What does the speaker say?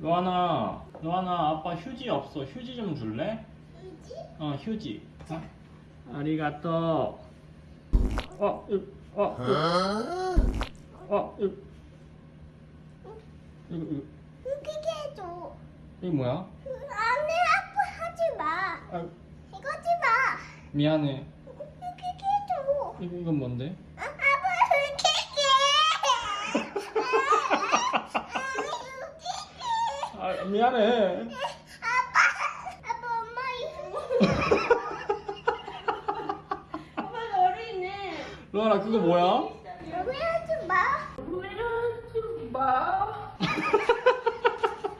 로아나, 로아나 아빠 휴지 없어. 휴지 좀 줄래? 휴지? 어, 휴지. 자, 아리가또. 어, 으, 어, 으, 어, 으. 이거, 이거, 휴지게 해줘. 이거 뭐야? 안돼 아빠 하지 마. 아, 이거 하지 마. 미안해. 휴지게 해줘. 이거, 이건 뭔데? 아, 아, 미안해. 아빠, 아빠 엄마 이거. 엄마 어른이네. 로아라 그거 뭐야? 로아 하지 마. 로아 하지 마.